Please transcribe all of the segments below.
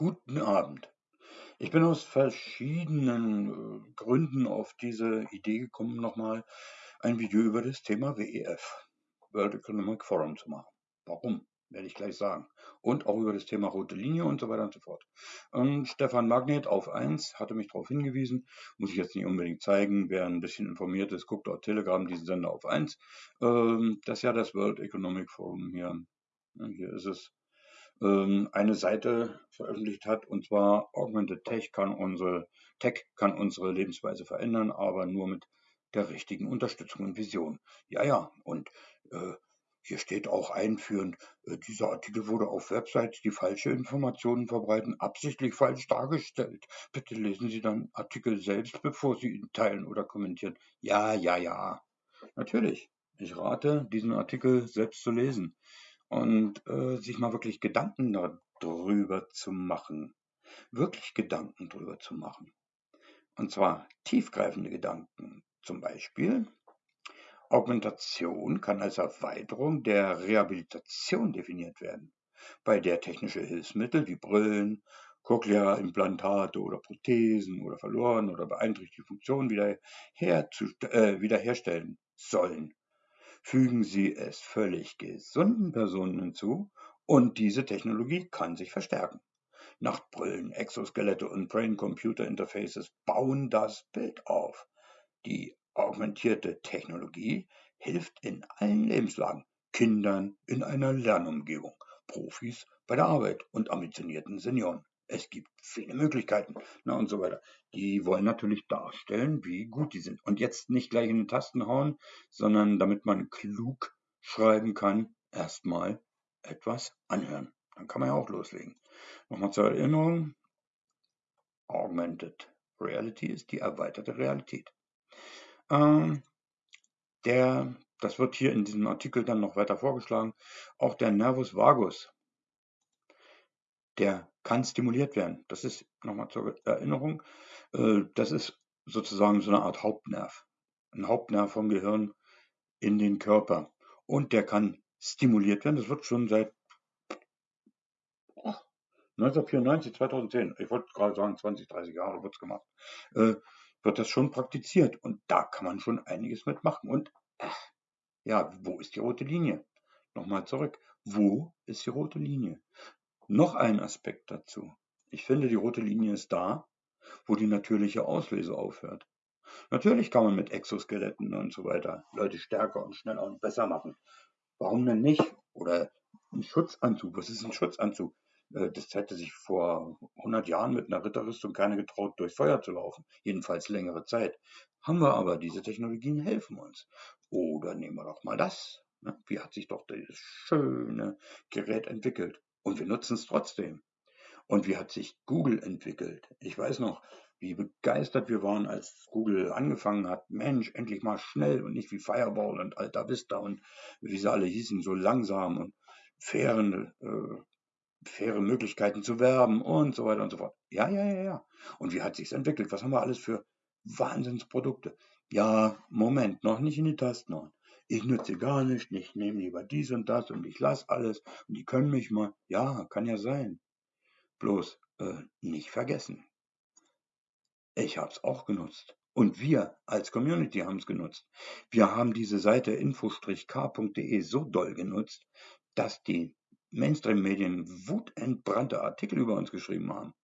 Guten Abend. Ich bin aus verschiedenen äh, Gründen auf diese Idee gekommen, nochmal ein Video über das Thema WEF, World Economic Forum, zu machen. Warum? Werde ich gleich sagen. Und auch über das Thema rote Linie und so weiter und so fort. Und Stefan Magnet auf 1 hatte mich darauf hingewiesen, muss ich jetzt nicht unbedingt zeigen, wer ein bisschen informiert ist, guckt auf Telegram diesen Sender auf 1, ähm, das ja das World Economic Forum hier, hier ist es, ähm, eine Seite veröffentlicht hat, und zwar Augmented Tech kann unsere Tech kann unsere Lebensweise verändern, aber nur mit der richtigen Unterstützung und Vision. Ja, ja, und äh, hier steht auch einführend, äh, dieser Artikel wurde auf Websites, die falsche Informationen verbreiten, absichtlich falsch dargestellt. Bitte lesen Sie dann Artikel selbst, bevor Sie ihn teilen oder kommentieren. Ja, ja, ja. Natürlich. Ich rate, diesen Artikel selbst zu lesen und äh, sich mal wirklich Gedanken darüber zu machen. Wirklich Gedanken darüber zu machen. Und zwar tiefgreifende Gedanken. Zum Beispiel, Augmentation kann als Erweiterung der Rehabilitation definiert werden, bei der technische Hilfsmittel wie Brillen, Cochlea-Implantate oder Prothesen oder verloren oder beeinträchtigte Funktionen wieder äh, wiederherstellen sollen. Fügen Sie es völlig gesunden Personen hinzu und diese Technologie kann sich verstärken. Nachtbrillen, Exoskelette und Brain-Computer-Interfaces bauen das Bild auf. Die augmentierte Technologie hilft in allen Lebenslagen, Kindern in einer Lernumgebung, Profis bei der Arbeit und ambitionierten Senioren. Es gibt viele Möglichkeiten na, und so weiter. Die wollen natürlich darstellen, wie gut die sind. Und jetzt nicht gleich in die Tasten hauen, sondern damit man klug schreiben kann, erstmal etwas anhören. Dann kann man ja auch loslegen. Nochmal zur Erinnerung. Augmented Reality ist die erweiterte Realität. Ähm, der, das wird hier in diesem Artikel dann noch weiter vorgeschlagen, auch der Nervus vagus, der kann stimuliert werden. Das ist nochmal zur Erinnerung, äh, das ist sozusagen so eine Art Hauptnerv. Ein Hauptnerv vom Gehirn in den Körper. Und der kann stimuliert werden. Das wird schon seit 1994, 2010, ich wollte gerade sagen 20, 30 Jahre wird es gemacht, äh, wird das schon praktiziert. Und da kann man schon einiges mitmachen. Und ja, wo ist die rote Linie? Nochmal zurück. Wo ist die rote Linie? Noch ein Aspekt dazu. Ich finde, die rote Linie ist da, wo die natürliche Auslese aufhört. Natürlich kann man mit Exoskeletten und so weiter Leute stärker und schneller und besser machen. Warum denn nicht? Oder ein Schutzanzug. Was ist ein Schutzanzug? Äh, das hätte sich vor 100 Jahren mit einer Ritterrüstung keiner getraut, durch Feuer zu laufen. Jedenfalls längere Zeit. Haben wir aber, diese Technologien helfen uns. Oder nehmen wir doch mal das. Ne? Wie hat sich doch dieses schöne Gerät entwickelt? Und wir nutzen es trotzdem. Und wie hat sich Google entwickelt? Ich weiß noch, wie begeistert wir waren, als Google angefangen hat. Mensch, endlich mal schnell und nicht wie Fireball und Alta Vista und wie sie alle hießen, so langsam und fairen, äh, faire Möglichkeiten zu werben und so weiter und so fort. Ja, ja, ja, ja. Und wie hat sich's entwickelt? Was haben wir alles für Wahnsinnsprodukte? Ja, Moment, noch nicht in die Tasten ich nütze gar nicht, ich nehme lieber dies und das und ich lasse alles und die können mich mal. Ja, kann ja sein. Bloß äh, nicht vergessen. Ich habe es auch genutzt. Und wir als Community haben es genutzt. Wir haben diese Seite info-k.de so doll genutzt, dass die Mainstream-Medien wutentbrannte Artikel über uns geschrieben haben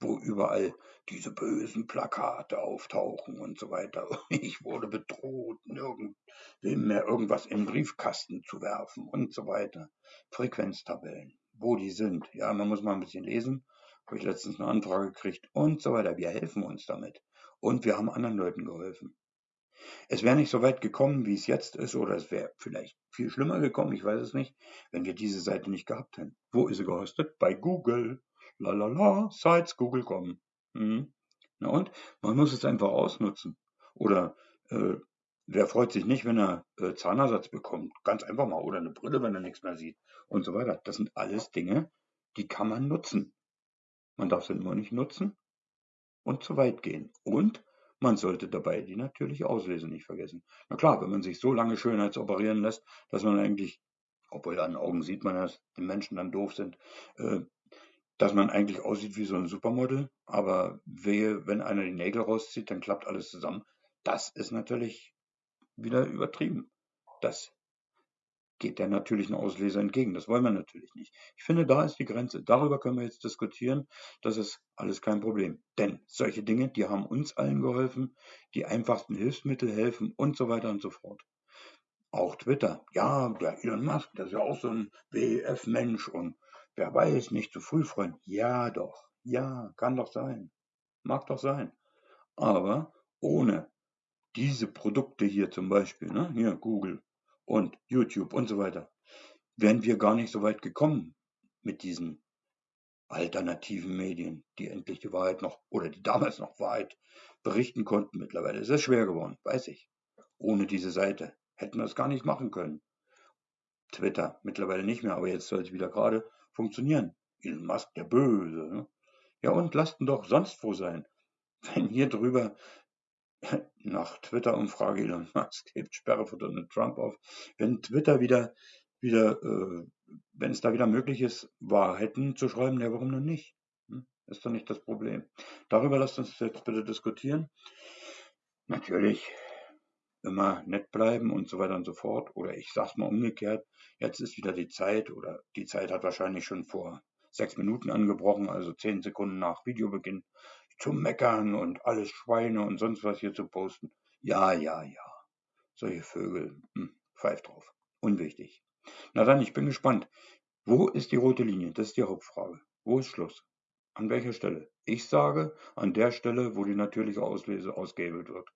wo überall diese bösen Plakate auftauchen und so weiter. Ich wurde bedroht, nirgendwem mehr irgendwas im Briefkasten zu werfen und so weiter. Frequenztabellen, wo die sind. Ja, man muss mal ein bisschen lesen. Habe ich letztens eine Anfrage gekriegt und so weiter. Wir helfen uns damit. Und wir haben anderen Leuten geholfen. Es wäre nicht so weit gekommen, wie es jetzt ist, oder es wäre vielleicht viel schlimmer gekommen, ich weiß es nicht, wenn wir diese Seite nicht gehabt hätten. Wo ist sie gehostet? Bei Google lalala, Sites Google kommen. Mhm. Na und? Man muss es einfach ausnutzen. Oder äh, wer freut sich nicht, wenn er äh, Zahnersatz bekommt? Ganz einfach mal. Oder eine Brille, wenn er nichts mehr sieht. Und so weiter. Das sind alles Dinge, die kann man nutzen. Man darf sie nur nicht nutzen und zu weit gehen. Und man sollte dabei die natürliche Auslese nicht vergessen. Na klar, wenn man sich so lange schönheitsoperieren lässt, dass man eigentlich, obwohl an Augen sieht man, dass die Menschen dann doof sind, äh, dass man eigentlich aussieht wie so ein Supermodel, aber wehe, wenn einer die Nägel rauszieht, dann klappt alles zusammen. Das ist natürlich wieder übertrieben. Das geht der natürlichen Ausleser entgegen. Das wollen wir natürlich nicht. Ich finde, da ist die Grenze. Darüber können wir jetzt diskutieren. Das ist alles kein Problem. Denn solche Dinge, die haben uns allen geholfen. Die einfachsten Hilfsmittel helfen und so weiter und so fort. Auch Twitter. Ja, der Elon Musk, der ist ja auch so ein WEF-Mensch und wer weiß, nicht zu früh freuen. Ja, doch. Ja, kann doch sein. Mag doch sein. Aber ohne diese Produkte hier zum Beispiel, ne, hier Google, und YouTube und so weiter, wären wir gar nicht so weit gekommen mit diesen alternativen Medien, die endlich die Wahrheit noch oder die damals noch Wahrheit berichten konnten. Mittlerweile ist es schwer geworden, weiß ich. Ohne diese Seite hätten wir es gar nicht machen können. Twitter mittlerweile nicht mehr, aber jetzt soll es wieder gerade funktionieren. Elon Musk, der Böse. Ne? Ja, und lasst ihn doch sonst wo sein. Wenn hier drüber nach Twitter-Umfrage Elon Musk hebt Sperre für Donald Trump auf. Wenn Twitter wieder, wieder äh, wenn es da wieder möglich ist, Wahrheiten zu schreiben, ja, warum denn nicht? Hm? Ist doch nicht das Problem. Darüber lasst uns jetzt bitte diskutieren. Natürlich immer nett bleiben und so weiter und so fort. Oder ich sag's mal umgekehrt, jetzt ist wieder die Zeit oder die Zeit hat wahrscheinlich schon vor sechs Minuten angebrochen, also zehn Sekunden nach Videobeginn zu meckern und alles Schweine und sonst was hier zu posten. Ja, ja, ja. Solche Vögel, hm, pfeift drauf. Unwichtig. Na dann, ich bin gespannt. Wo ist die rote Linie? Das ist die Hauptfrage. Wo ist Schluss? An welcher Stelle? Ich sage, an der Stelle, wo die natürliche Auslese ausgehebelt wird.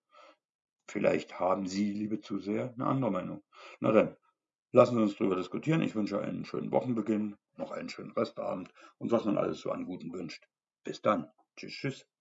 Vielleicht haben Sie, liebe Zuseher, eine andere Meinung. Na dann, lassen Sie uns darüber diskutieren. Ich wünsche einen schönen Wochenbeginn, noch einen schönen Restabend und was man alles so an Guten wünscht. Bis dann. Tschüss, tschüss.